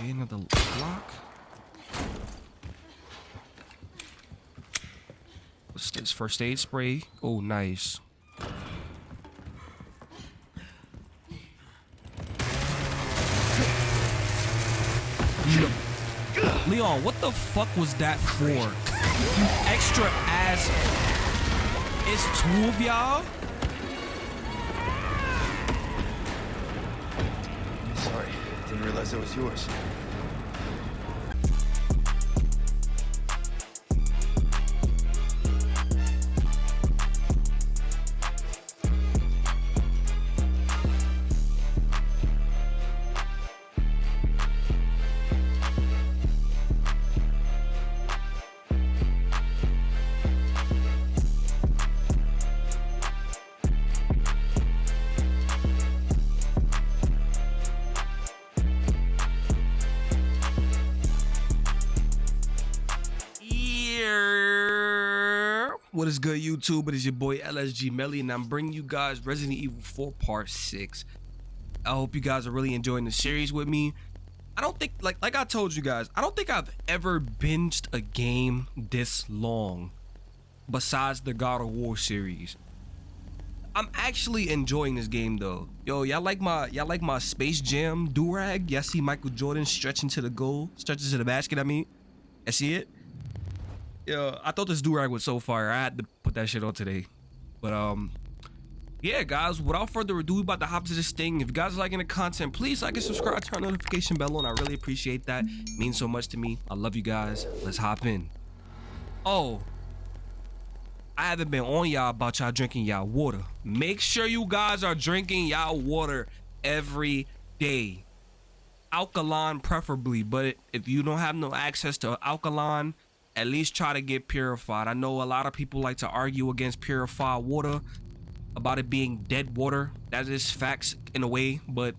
Another lock. What's this? First aid spray. Oh, nice. Leon, what the fuck was that for? You extra ass. It's two of y'all? Realize it was yours. YouTube? It is your boy LSG Melly, and I'm bringing you guys Resident Evil 4 Part 6. I hope you guys are really enjoying the series with me. I don't think, like, like I told you guys, I don't think I've ever binged a game this long, besides the God of War series. I'm actually enjoying this game though. Yo, y'all like my y'all like my Space Jam durag? Y'all see Michael Jordan stretching to the goal, stretching to the basket. I mean, I see it. Yo, I thought this durag was so fire. I had to put that shit on today. But um, yeah, guys. Without further ado, we about to hop to this thing. If you guys are liking the content, please like and subscribe, turn notification bell on. I really appreciate that. It means so much to me. I love you guys. Let's hop in. Oh, I haven't been on y'all about y'all drinking y'all water. Make sure you guys are drinking y'all water every day. Alkaline preferably, but if you don't have no access to alkaline, at least try to get purified. I know a lot of people like to argue against purified water about it being dead water. That is facts in a way, but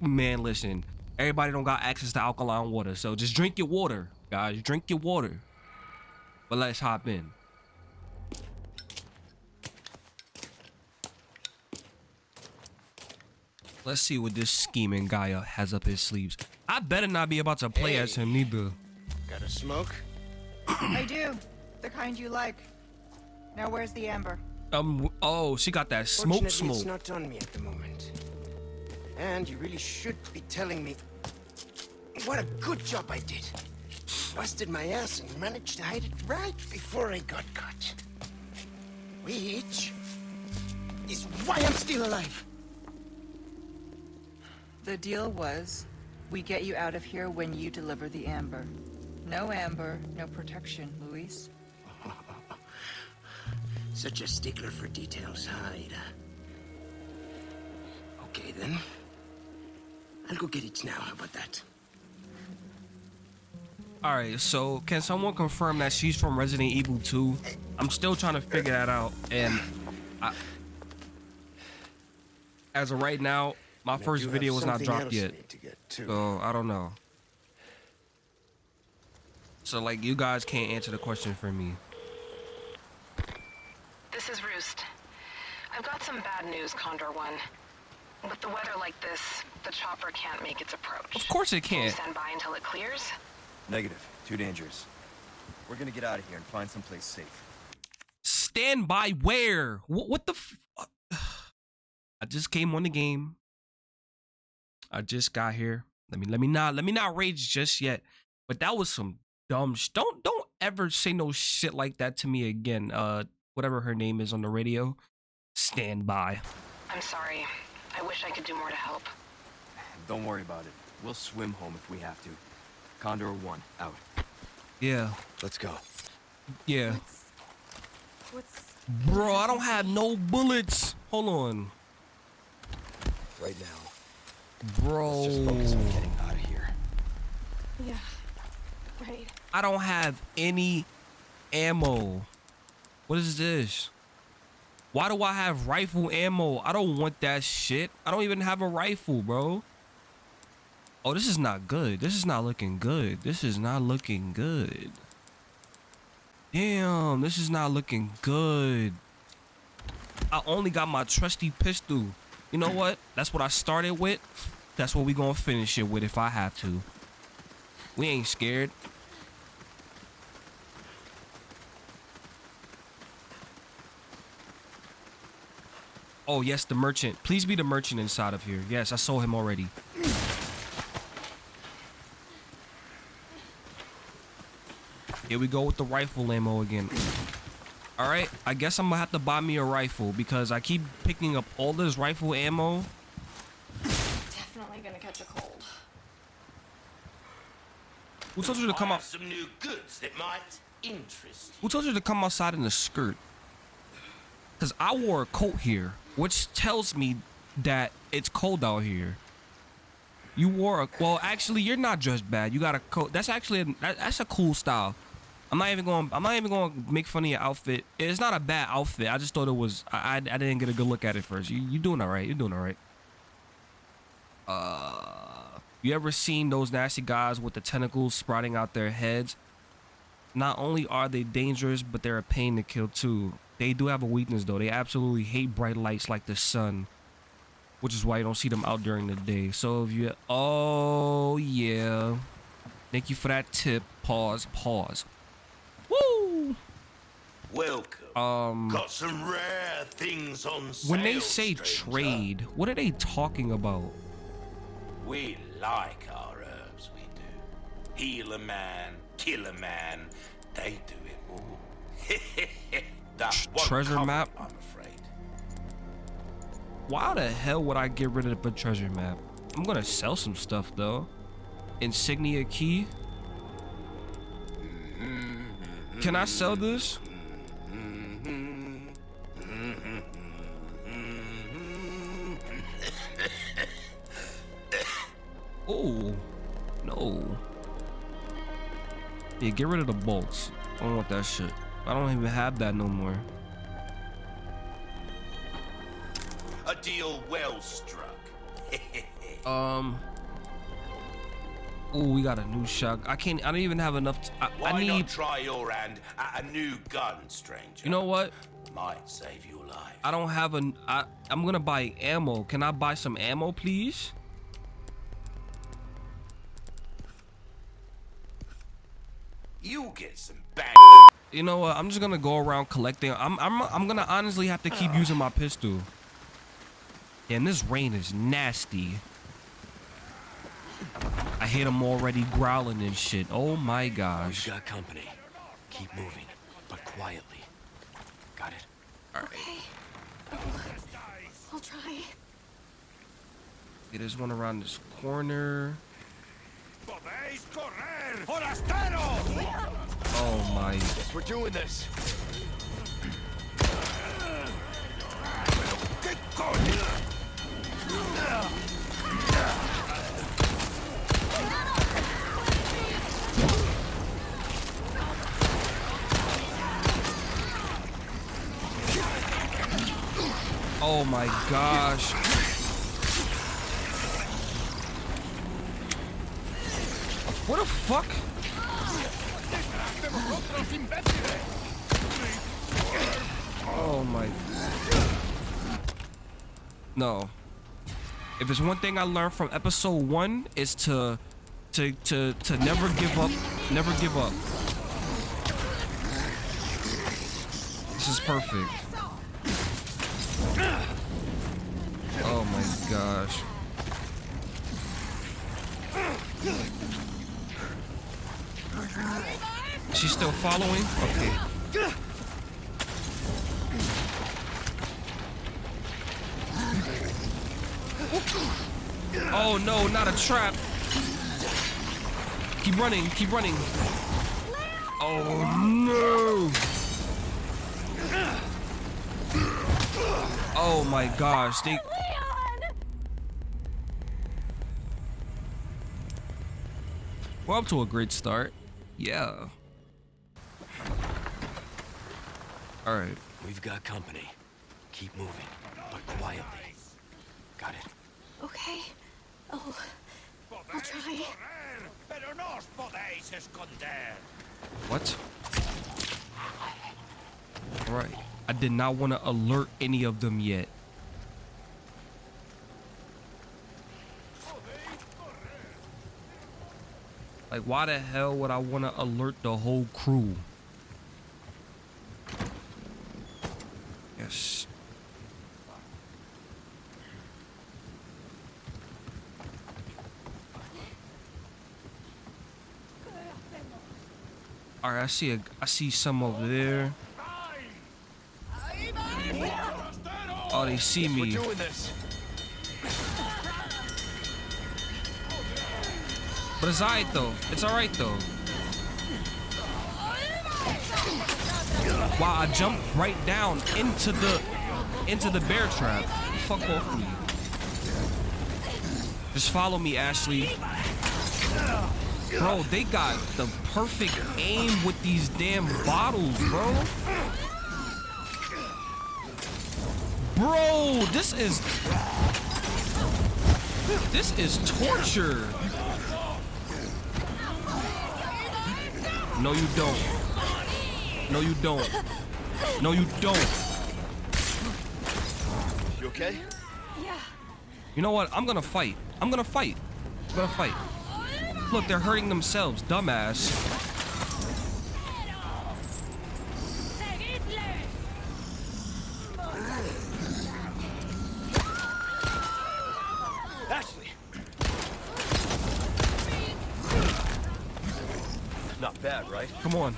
man, listen. Everybody don't got access to alkaline water, so just drink your water, guys. Drink your water. But let's hop in. Let's see what this scheming guy has up his sleeves. I better not be about to play as him neither. Got a smoke? I do. The kind you like. Now where's the amber? Um. Oh, she got that smoke Fortunately, smoke. it's not on me at the moment. And you really should be telling me what a good job I did. Busted my ass and managed to hide it right before I got caught. Which is why I'm still alive. The deal was, we get you out of here when you deliver the amber. No amber, no protection, Luis. Such a stickler for details, huh, Ada? Okay, then. I'll go get it now. How about that? All right. So, can someone confirm that she's from Resident Evil 2? I'm still trying to figure that out, and I, as of right now, my And first video was not dropped yet. I need to get to. So I don't know. So like, you guys can't answer the question for me. This is Roost. I've got some bad news, Condor One. With the weather like this, the chopper can't make its approach. Of course it Can you can't. stand by until it clears? Negative. Too dangerous. We're gonna get out of here and find someplace safe. Stand by where? What, what the? F- I just came on the game. I just got here. Let me let me not let me not rage just yet. But that was some dumb. Sh- don't don't ever say no shit like that to me again. Uh, whatever her name is on the radio. Stand by. I'm sorry. I wish I could do more to help. Don't worry about it. We'll swim home if we have to. Condor 1, out. Yeah, Let's go. yeah. What's Bro, I don't have no bullets. Hold on, Right now. bro. Let's just focus on getting out of here. yeah, right. I don't have any ammo. What is this? Why do I have rifle ammo? I don't want that shit. I don't even have a rifle, bro. Oh, this is not good. This is not looking good. This is not looking good. Damn, this is not looking good. I only got my trusty pistol. You know what? That's what I started with. That's what we gonna finish it with if I have to. We ain't scared. Oh, yes, the merchant. Please be the merchant inside of here. Yes, I saw him already. Here we go with the rifle ammo again. All right, I guess I'm gonna have to buy me a rifle because I keep picking up all this rifle ammo. Definitely gonna catch a cold. Who told you to come I out? some new goods that might interest Who told you to come outside in a skirt? Cause I wore a coat here, which tells me that it's cold out here. You wore a well, actually, you're not dressed bad. You got a coat. That's actually a, that, that's a cool style. I'm not even going. I'm not even going to make fun of your outfit. It's not a bad outfit. I just thought it was. I I, I didn't get a good look at it first. You you doing all right? You're doing all right. Uh, you ever seen those nasty guys with the tentacles sprouting out their heads? Not only are they dangerous, but they're a pain to kill too. They do have a weakness though. They absolutely hate bright lights like the sun, which is why you don't see them out during the day. So if you, oh yeah, thank you for that tip. Pause. Pause. Woo. Welcome. Um, Got some rare things on sale. when they say stranger. trade, what are they talking about? we like our herbs. We do. Heal a man, kill a man. They do it all. Tr- treasure cover map? I'm afraid. Why the hell would I get rid of the treasure map? I'm gonna sell some stuff though. Insignia key. Can I sell this? Oh, no. Yeah, get rid of the bolts. I don't want that shit. I don't even have that no more. A deal well struck. Um. Oh, we got a new shot. I can't. I don't even have enough. I, Why I need. not try your hand at a new gun, stranger? You know what? Might save your life. I don't have an. I. I'm gonna buy ammo. Can I buy some ammo, please? You'll get some bang. You know what? I'm just gonna go around collecting. I'm. I'm. I'm gonna honestly have to keep using my pistol. And this rain is nasty. I hear them already growling and shit. Oh my gosh. We've got company. Keep moving, but quietly. Got it? All right. Okay. Oh, I'll try. Okay, there's one around this corner. ¡Podéis correr! ¡Forastero! Oh my. We're doing this. ¡Qué coño! Oh my gosh. What the fuck? Oh my. No. If it's one thing I learned from episode one is to to to to never give up, never give up. This is perfect. Oh my gosh. She's still following? Okay. Oh no, not a trap. Keep running, keep running. Oh no. Oh my gosh, they We're up to a great start. Yeah. All right. We've got company. Keep moving, but quietly. Got it? Okay. Oh, I'll try. Pero no os podéis esconder. What? All right. I did not want to alert any of them yet. Like, why the hell would I want to alert the whole crew? Yes. All right, I see a, I see some over there. Oh, they see me. But it's alright though. It's alright though. Wow, I jumped right down into the into the bear trap. Fuck off me. Just follow me, Ashley. Bro, they got the perfect aim with these damn bottles, bro. Bro, this is this is torture. No, you don't. No, you don't. No, you don't. You okay? Yeah. You know what? I'm gonna fight. I'm gonna fight. I'm gonna fight. Look, they're hurting themselves, dumbass. Ashley. Not bad, right? Come on.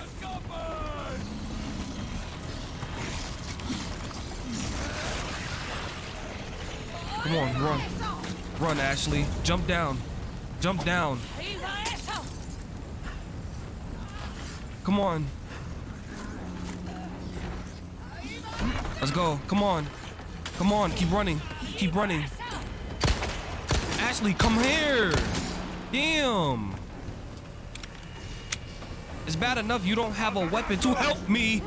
Come on, run. Run, Ashley. Jump down. Jump down. Come on. Let's go. Come on. Come on. Keep running. Keep running. Ashley, come here. Damn. It's bad enough you don't have a weapon to help me.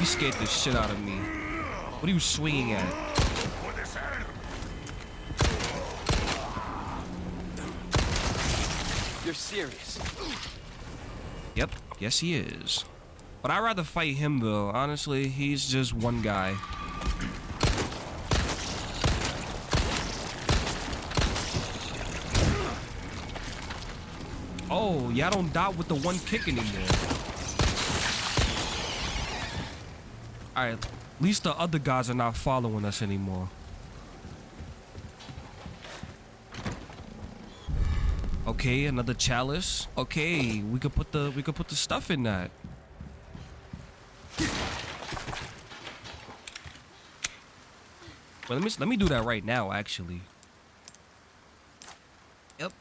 You scared the shit out of me. What are you swinging at? You're serious. Yes he is. But I'd rather fight him though. Honestly, he's just one guy. Oh, y'all don't die with the one kick anymore. Alright, at least the other guys are not following us anymore. Okay, another chalice. Okay, we could put the we could put the stuff in that. Well, let me let me do that right now, actually. Yep.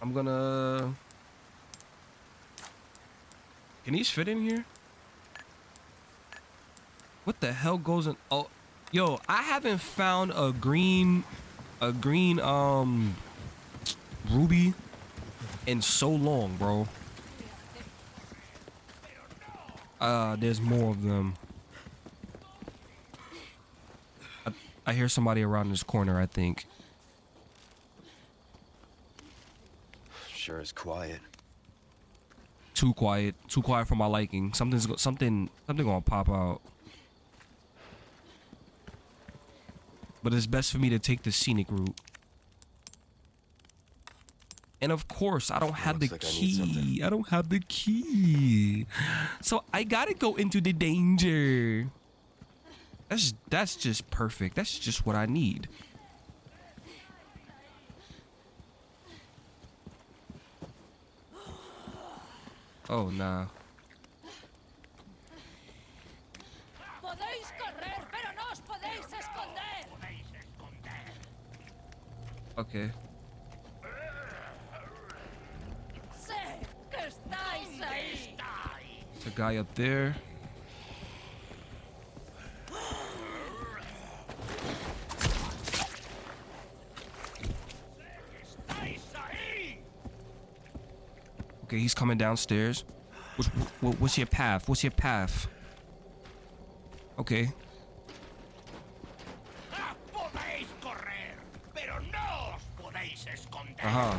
I'm gonna. Can these fit in here? What the hell goes in? Oh, yo, I haven't found a green, a green um, ruby in so long, bro. Uh, there's more of them. I, I hear somebody around this corner, I think. Sure is quiet. Too quiet, too quiet for my liking. Something's something something gonna pop out. But it's best for me to take the scenic route. And of course, I don't have the like I key. I don't have the key. So I gotta go into the danger. That's that's just perfect. That's just what I need. Oh nah. Okay. Sé que estáis ahí. The guy up there. Okay, he's coming downstairs. What's, what's your path? What's your path? Okay. huh?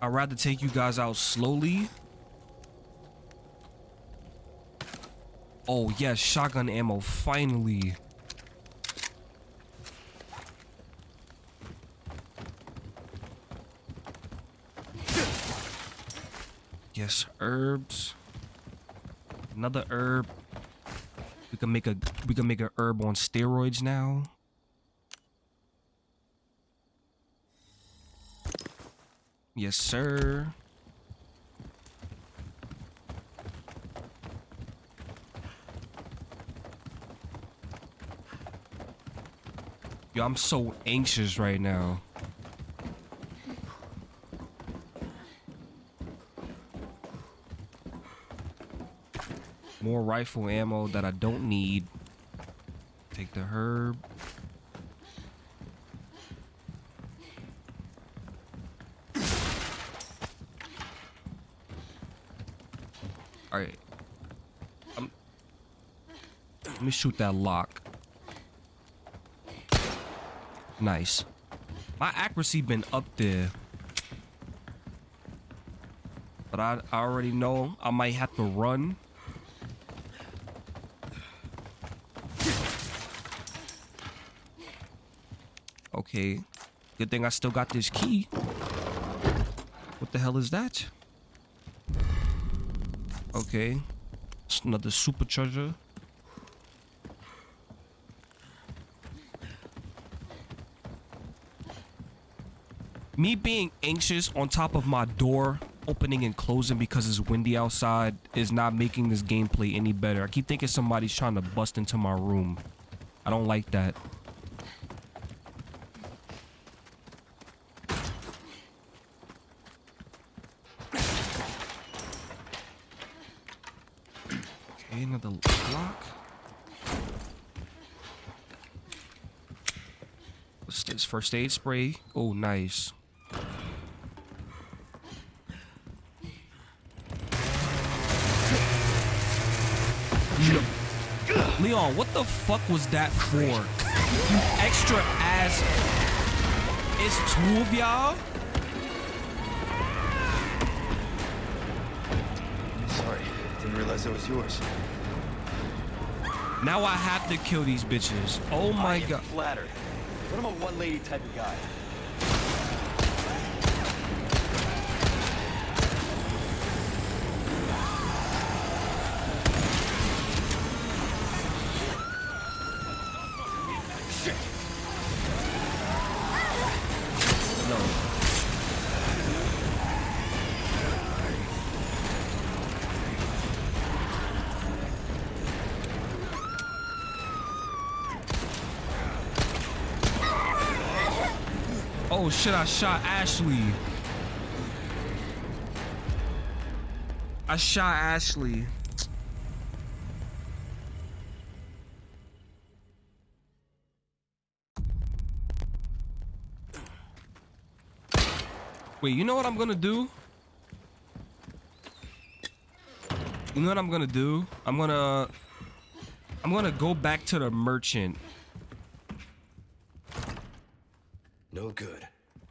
I'd rather take you guys out slowly. Oh, yes, shotgun ammo, finally. Yes, herbs. Another herb. We can make a we can make a herb on steroids now. Yes, sir. Yo, I'm so anxious right now. More rifle ammo that I don't need. Take the herb. Me shoot that lock. Nice. My accuracy been up there. But I, I already know I might have to run. Okay. Good thing I still got this key. What the hell is that? Okay. It's another supercharger. Me being anxious on top of my door opening and closing because it's windy outside is not making this gameplay any better. I keep thinking somebody's trying to bust into my room. I don't like that. Okay, another lock. What's this? First aid spray. Oh, nice. No. Leon, what the fuck was that for? You extra ass. It's two of y'all? Sorry, didn't realize it was yours. Now I have to kill these bitches. Oh my god. flattered. But I'm a one lady type of guy. Oh shit, I shot Ashley. I shot Ashley. Wait, you know what I'm gonna do? You know what I'm gonna do? I'm gonna I'm gonna go back to the merchant. No good.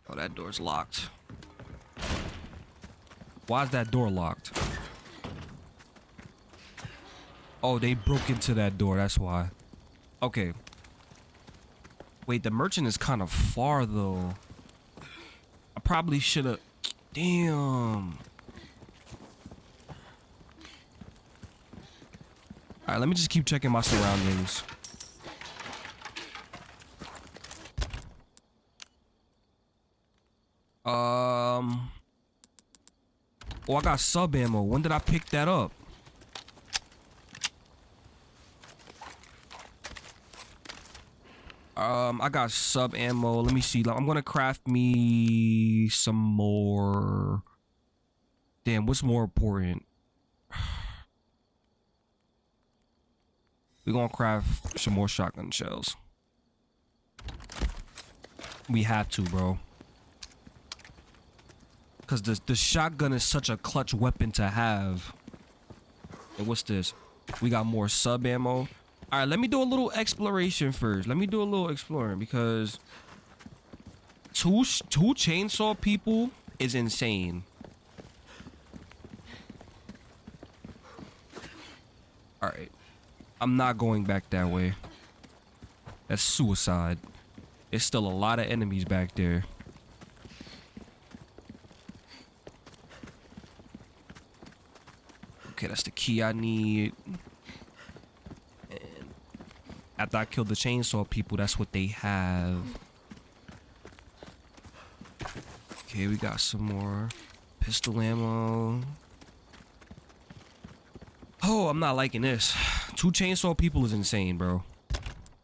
Oh, that door's locked. Why is that door locked? Oh, they broke into that door. That's why. Okay. Wait, the merchant is kind of far though. I probably should have. Damn. All right, let me just keep checking my surroundings. Um. Oh, I got sub ammo. When did I pick that up? Um, I got sub ammo. Let me see. I'm gonna craft me some more. Damn, what's more important? We're gonna craft some more shotgun shells. We have to, bro. Cause the the shotgun is such a clutch weapon to have. And what's this? We got more sub ammo. All right, let me do a little exploration first. Let me do a little exploring because two two chainsaw people is insane. All right, I'm not going back that way. That's suicide. There's still a lot of enemies back there. Okay, that's the key I need. And after I kill the chainsaw people, that's what they have. Okay, we got some more pistol ammo. Oh, I'm not liking this. Two chainsaw people is insane, bro.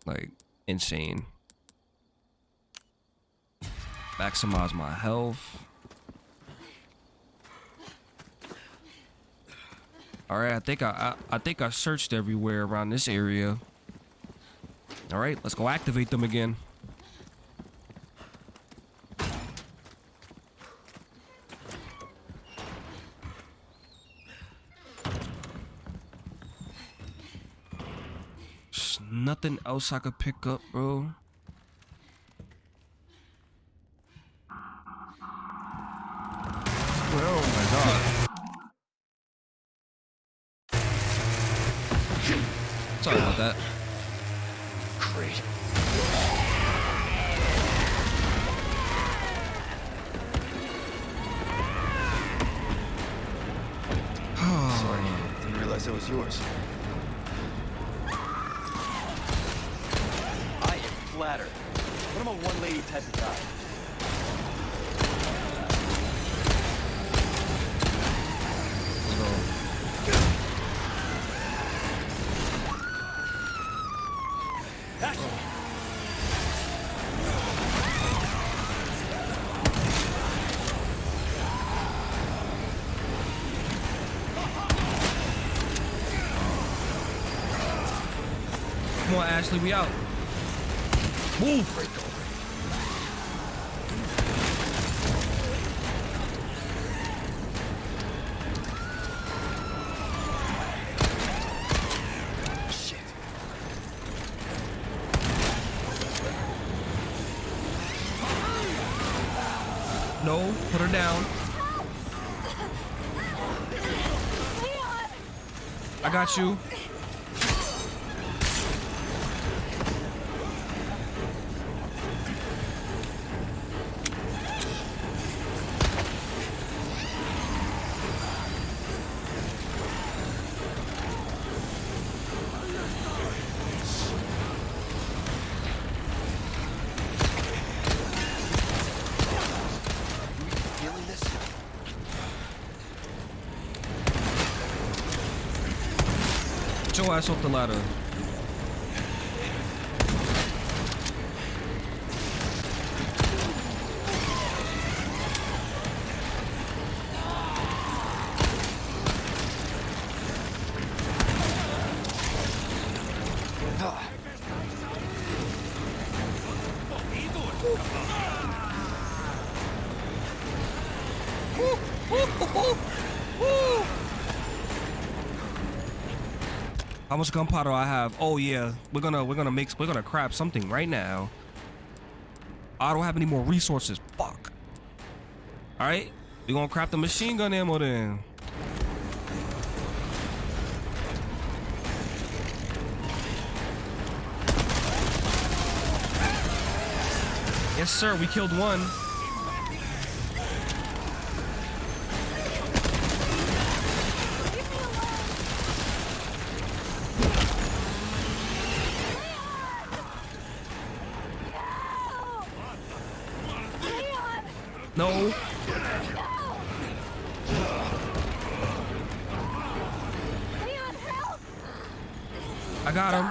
Like, insane. Maximize my health. All right, I think I, I I think I searched everywhere around this area. All right, let's go activate them again. There's nothing else I could pick up, bro. Ashley, we out. Move. No, put her down. I got you. Your off the ladder. Much gunpowder I have? Oh yeah, we're gonna we're gonna make we're gonna craft something right now. I don't have any more resources. Fuck. All right, we're gonna craft the machine gun ammo then. Yes, sir. We killed one. No. I got him.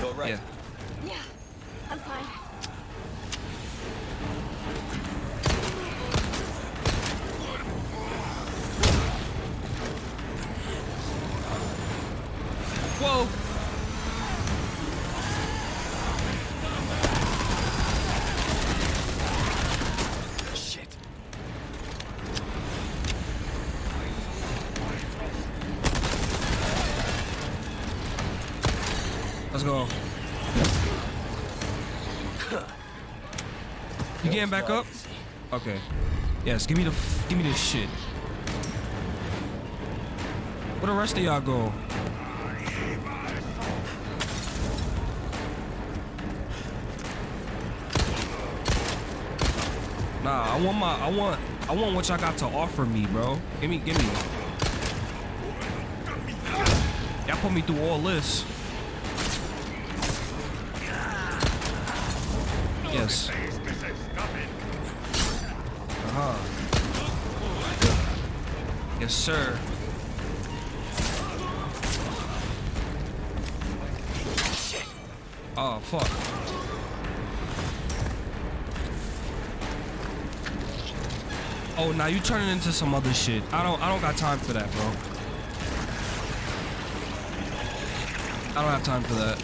You all right? Yeah. Yeah, I'm fine. Whoa. Shit. Let's go. You getting back up? Okay. Yes, give me the give me this shit. Where the rest of y'all go? Nah, I want my, I want, I want what y'all got to offer me, bro. Give me, give me. Y'all put me through all this. Yes. Sir. Oh, fuck. Oh, now you turning into some other shit. I don't I don't got time for that, bro. I don't have time for that.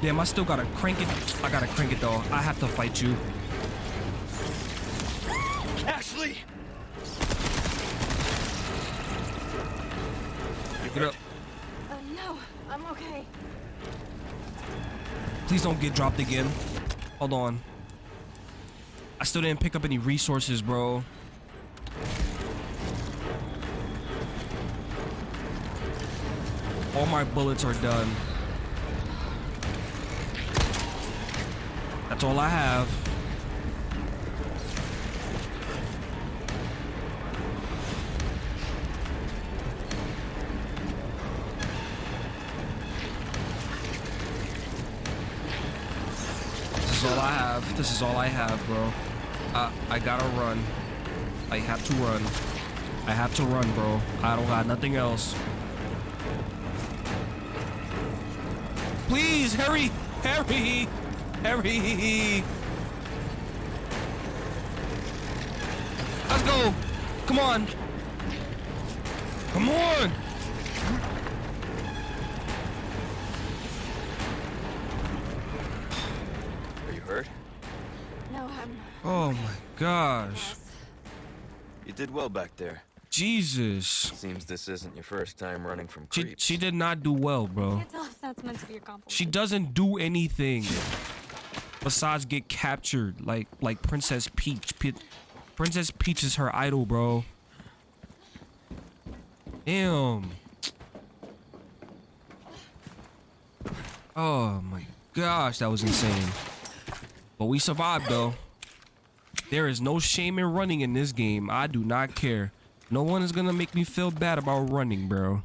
Damn, I still gotta crank it. I gotta crank it though. I have to fight you. Don't get dropped again. Hold on. I still didn't pick up any resources, bro. All my bullets are done. That's all I have. This is all I have, bro. Uh, I gotta run. I have to run. I have to run, bro. I don't got nothing else. Please, hurry! Hurry! Hurry! Let's go! Come on! Come on! Are you hurt? No, I'm. Oh my gosh. You did well back there. Jesus. Seems this isn't your first time running from She, creeps. she did not do well, bro. Can't tell if that's meant to be a compliment. She doesn't do anything besides get captured like like Princess Peach. Pe- Princess Peach is her idol, bro. Damn. Oh my gosh, that was insane. But we survived though. There is no shame in running in this game. I do not care. No one is gonna make me feel bad about running, bro.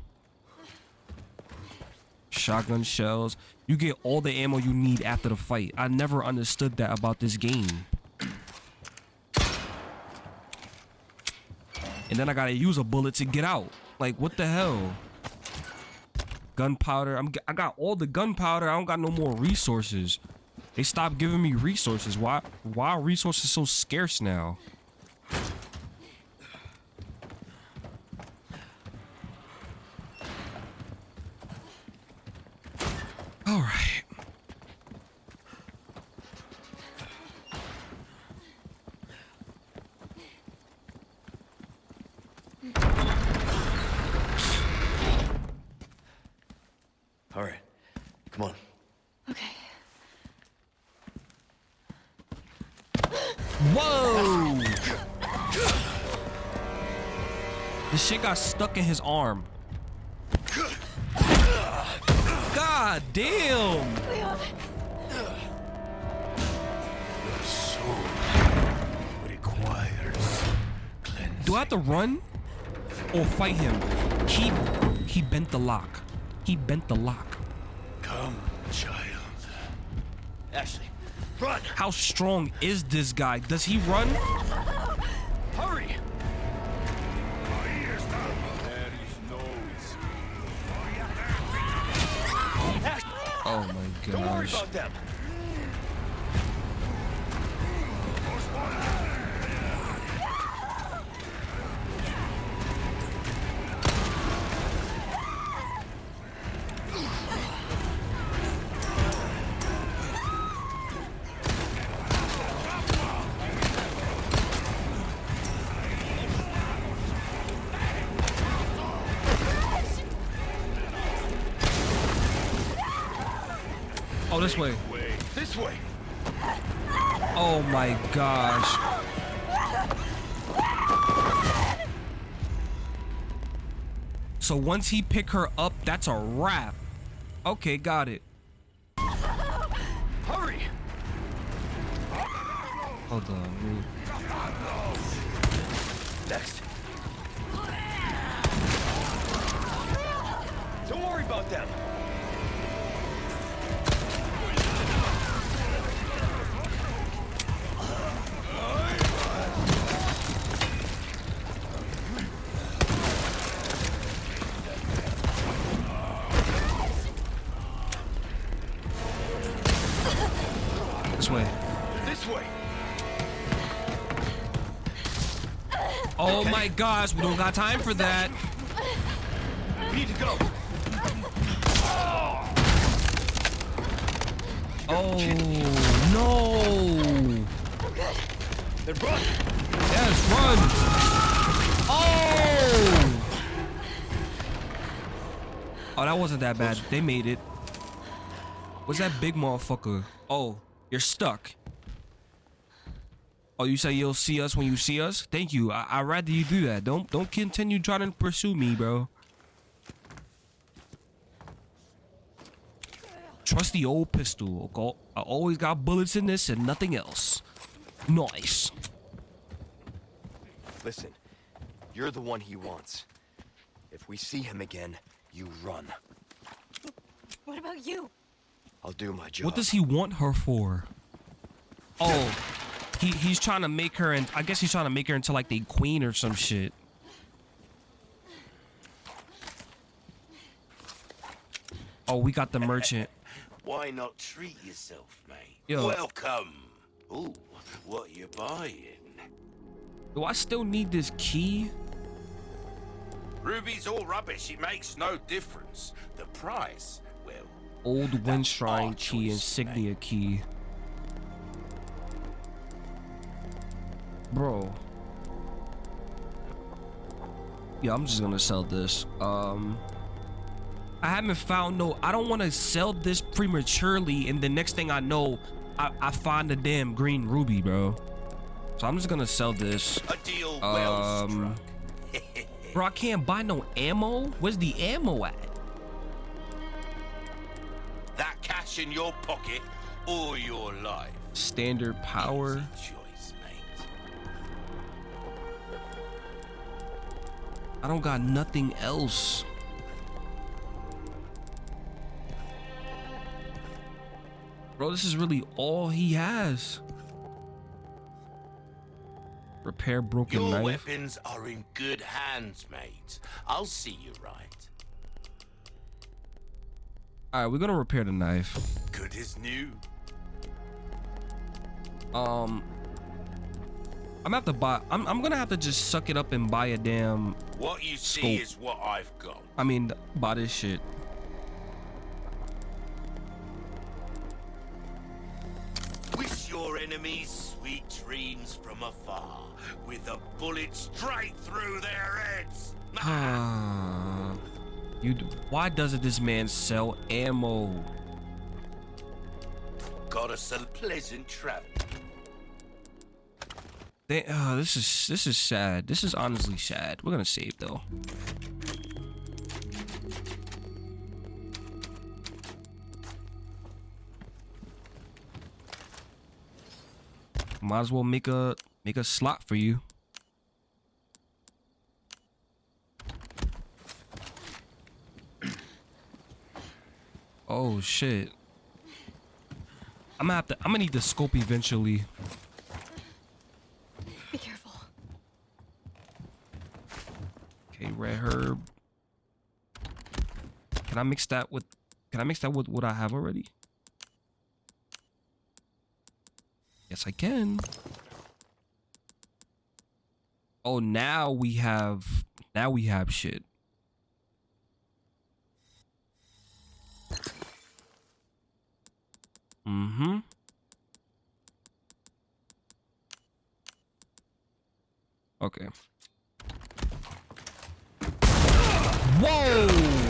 Shotgun shells. You get all the ammo you need after the fight. I never understood that about this game. And then I gotta use a bullet to get out. Like, what the hell? Gunpowder. I'm, I got all the gunpowder. I don't got no more resources. They stopped giving me resources. Why? Why are resources so scarce now? All right. All right. Come on. Okay. Whoa! This shit got stuck in his arm. God damn! Leon, requires cleansing. Do I have to run or fight him? He he bent the lock. He bent the lock. Come, child. Ashley, Run! How strong is this guy? Does he run? Worry about them. once he pick her up, that's a wrap. Okay, got it. Hurry! Hold on, move. My gosh, we don't got time for that. We need to go. Oh no. Then run. Yes, run. Oh. Oh, that wasn't that bad. They made it. What's that big motherfucker? Oh, you're stuck. Oh, you say you'll see us when you see us? Thank you. I I'd rather you do that. Don't don't continue trying to pursue me, bro. Trust the old pistol. okay? I always got bullets in this and nothing else. Nice. Listen, you're the one he wants. If we see him again, you run. What about you? I'll do my job. What does he want her for? Oh, he he's trying to make her, and I guess he's trying to make her into like the queen or some shit. Oh, we got the merchant. Why not treat yourself, mate? Yo. Welcome. Ooh, what you buying? Do I still need this key? Ruby's all rubbish. It makes no difference. The price, well, Old Wayshrine key, choice, insignia key. Bro. Yeah, I'm just gonna sell this. Um I haven't found no I don't wanna sell this prematurely and the next thing I know I, I find a damn green ruby, bro. So I'm just gonna sell this. a deal well Um, struck. Bro, I can't buy no ammo. Where's the ammo at? that cash in your pocket or your life. Standard power. I don't got nothing else. Bro, this is really all he has. Repair broken Your knife. weapons are in good hands, mate. I'll see you right. All right, we're gonna repair the knife. Good as new. Um, I'm gonna have to buy. I'm, I'm gonna have to just suck it up and buy a damn. What you see Scope. is what I've got. I mean, buy this shit. Wish your enemies sweet dreams from afar, with a bullet straight through their heads. Ah, you. Why doesn't this man sell ammo? Got us a pleasant travel. They, uh, this is this is sad. This is honestly sad. We're gonna save though. Might as well make a make a slot for you. Oh shit. I'm gonna have to I'm gonna need the scope eventually. Be careful. Okay, red herb. Can I mix that with can I mix that with what I have already? Yes, I can. Oh, now we have now we have shit. Mm-hmm. Okay. Whoa!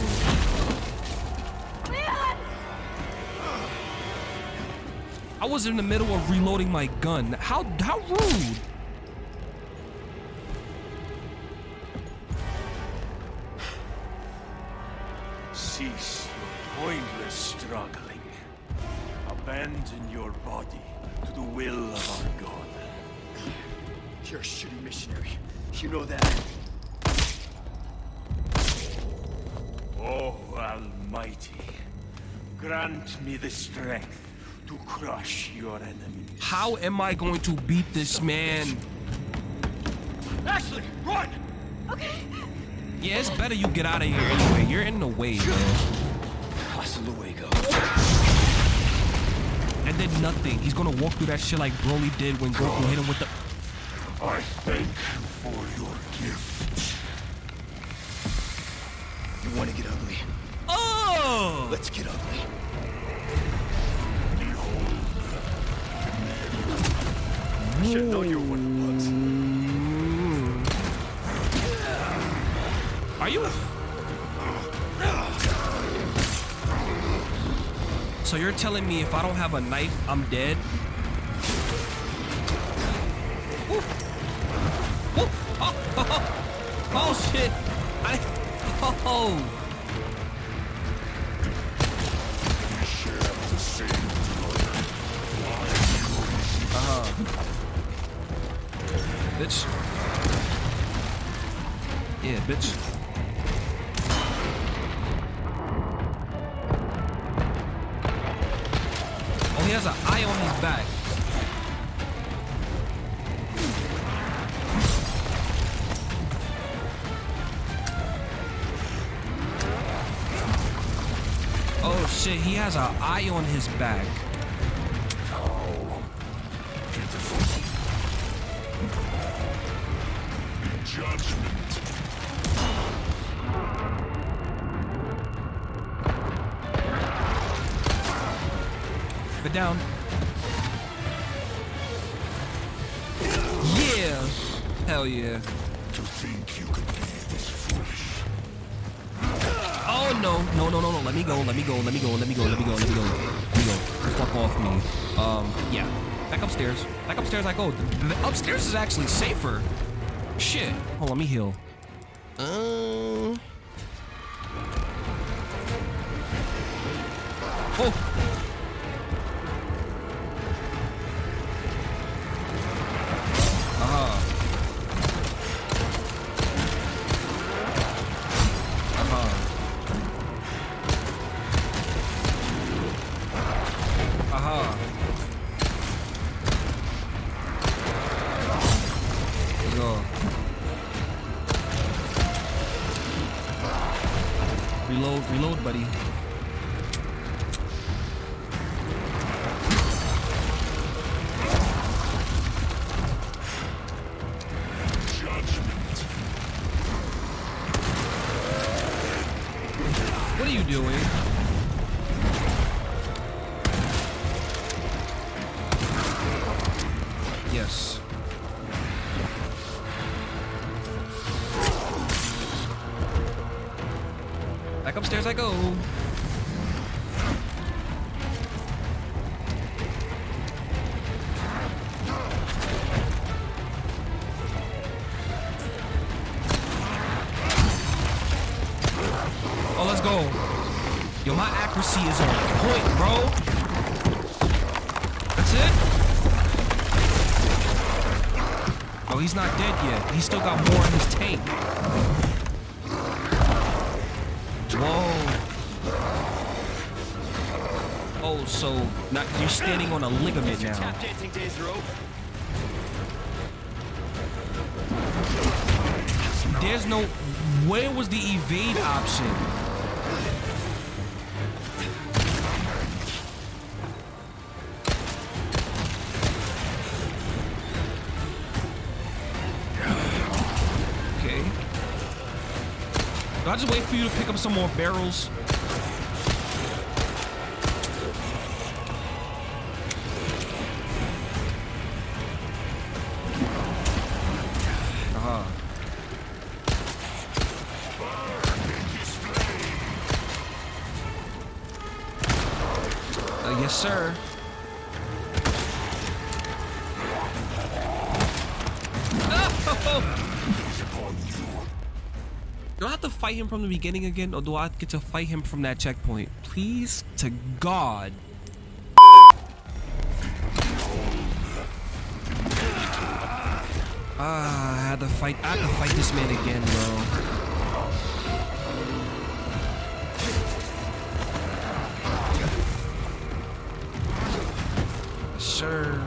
I was in the middle of reloading my gun. How how rude! Cease your pointless struggling. Abandon your body to the will of our God. You're a shitty missionary. You know that. Oh, Almighty, grant me the strength to crush your enemies. How am I going to beat this man? Ashley, run! Okay. Yeah, it's better you get out of here anyway. You're in the way, man. Hasta luego. And then nothing. He's gonna walk through that shit like Broly did when Goku hit him with the. I thank you for your gift. You want to get ugly? Oh! Let's get ugly. Should known you the bugs. Are you? So you're telling me if I don't have a knife, I'm dead? Woo. Oh, oh, oh, shit! I. Oh. Oh, shit, he has an eye on his back. Go, let me go, let me go, let me go, let me go, let me go. Let me go. Fuck off me. Um, yeah. Back upstairs. Back upstairs I go. The- upstairs is actually safer. Shit. On, let me heal. Yes. Back upstairs I go. He's still got more in his tank. Whoa. Oh, so not you're standing on a ligament now. Tap dancing days are over. There's no. Where was the evade option? You to pick up some more barrels? Uh-huh. Uh, yes, sir. Do I have to fight him from the beginning again, or do I get to fight him from that checkpoint? Please, to God. Ah, I had to fight. I had to fight this man again, bro. Sure.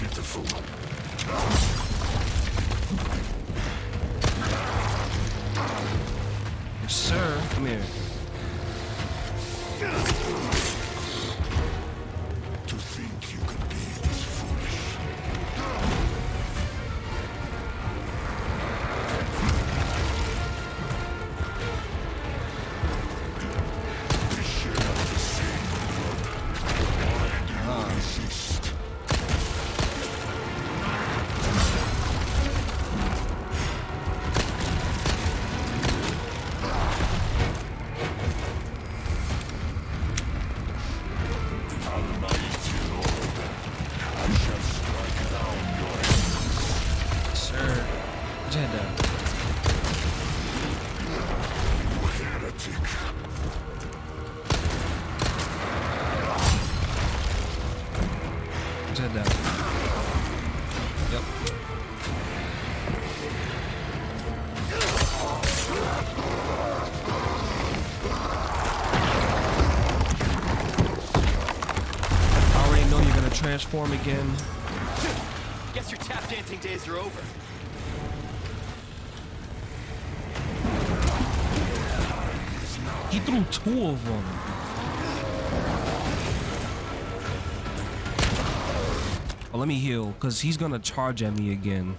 Pitiful. Yes, sir. Come here. Gonna again. Guess your tap dancing days are over. He threw two of them. Oh, let me heal, because he's gonna charge at me again.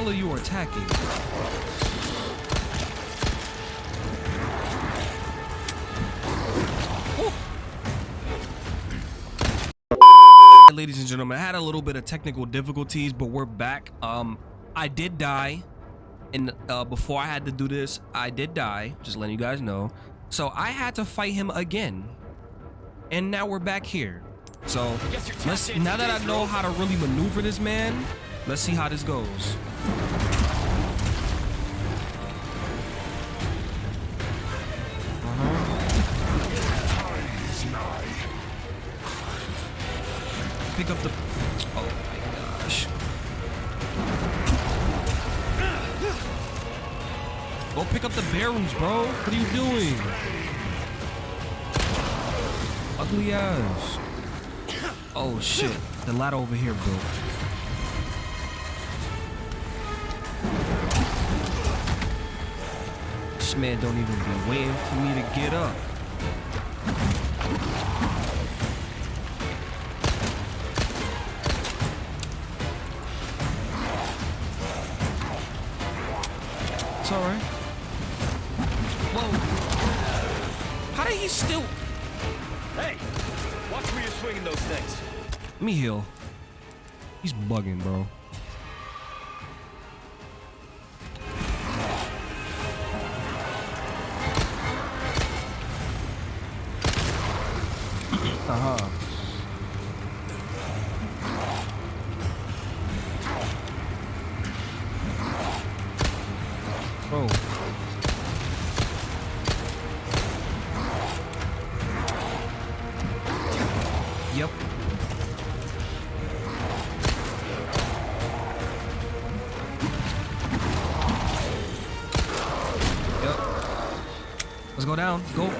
Hell are you attacking? Woo! Ladies and gentlemen, I had a little bit of technical difficulties, but we're back. Um, I did die, and uh, before I had to do this, I did die. Just letting you guys know. So I had to fight him again, and now we're back here. So Guess your tap let's now that I know how to really maneuver this man, let's see how this goes. Uh-huh. Pick up the. Oh my gosh. Go pick up the barrels, bro. What are you doing? Ugly ass. Oh shit. The ladder over here, bro. Man don't even be waiting for me to get up. It's alright. Whoa. How did he still... Hey, watch where you're swinging those things. Let me heal. He's bugging, bro.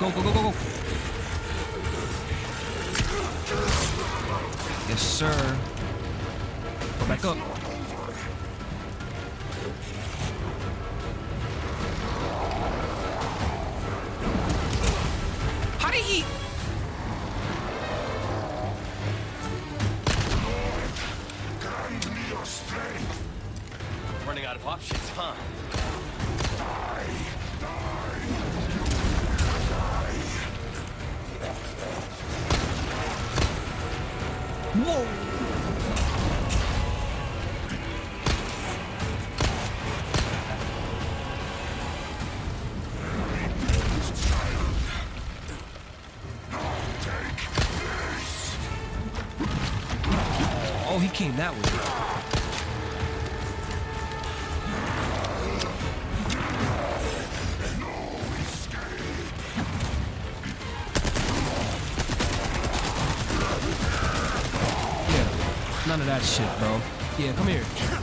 Down. Go, go, go, go, go, go. Yes, Whoa. Shit, bro. Yeah, come here.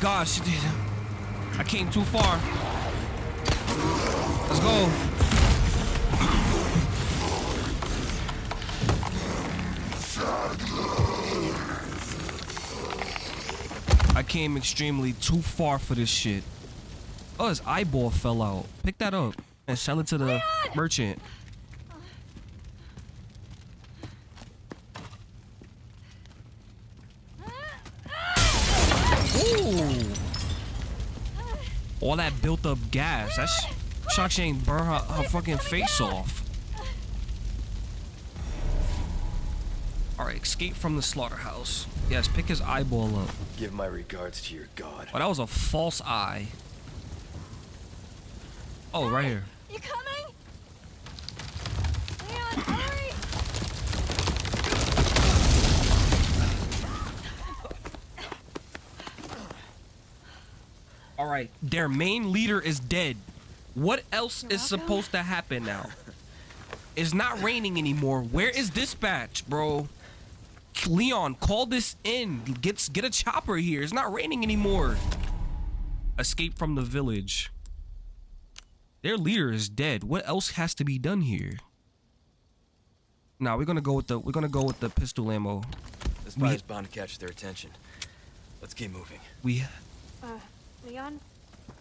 Gosh. I came too far. Let's go. I came extremely too far for this shit. Oh, his eyeball fell out. Pick that up and sell it to the merchant. All that built up gas. That's shock she ain't burn her, her fucking face off. Alright, escape from the slaughterhouse. Yes, pick his eyeball up. Give my regards to your god. Oh, that was a false eye. Oh, right here. You coming? Leon, hurry! Alright, their main leader is dead. What else You're is welcome. supposed to happen now? It's not raining anymore. Where is dispatch, bro? Leon, call this in. Get get a chopper here. It's not raining anymore. Escape from the village. Their leader is dead. What else has to be done here? Nah, we're gonna go with the we're gonna go with the pistol ammo. This We- fire's bound to catch their attention. Let's keep moving. We Uh, Leon,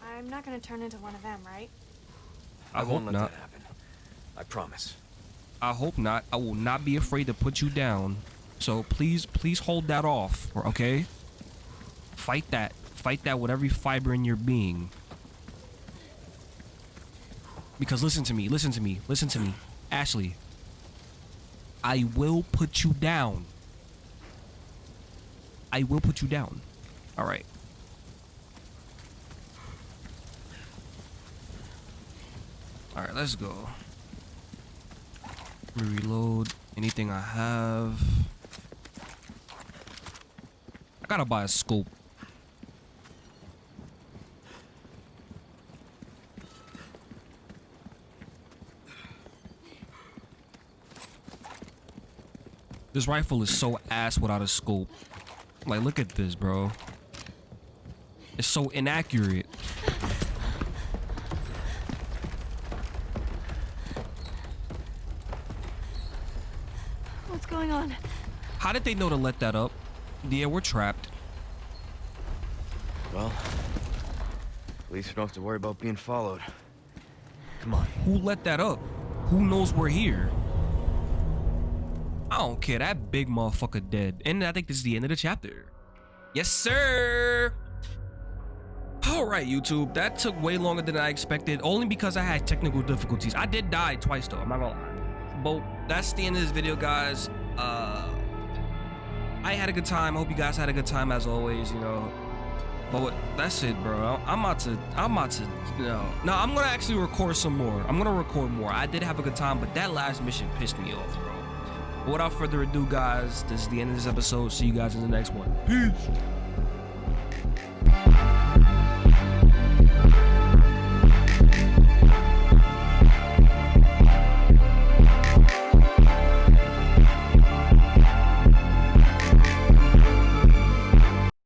I'm not gonna turn into one of them, right? I, hope won't let not. that happen. I promise. I hope not. I will not be afraid to put you down. So please, please hold that off, okay? Fight that. Fight that with every fiber in your being. Because listen to me, listen to me, listen to me. Ashley, I will put you down. I will put you down. All right. All right, let's go. Reload anything I have. I gotta buy a scope. This rifle is so ass without a scope. Like, look at this, bro. It's so inaccurate. What's going on? How did they know to let that up? Yeah, we're trapped. Well, at least we don't have to worry about being followed. Come on. Who let that up? Who knows we're here? I don't care. That big motherfucker dead. And I think this is the end of the chapter. Yes, sir. All right, YouTube. That took way longer than I expected, only because I had technical difficulties. I did die twice, though. I'm not gonna lie. But that's the end of this video, guys. Uh, I had a good time. I hope you guys had a good time as always. You know. But what, that's it, bro. I'm about to. I'm about to. You know. No, I'm gonna actually record some more. I'm gonna record more. I did have a good time, but that last mission pissed me off, bro. But without further ado, guys, this is the end of this episode. See you guys in the next one. Peace.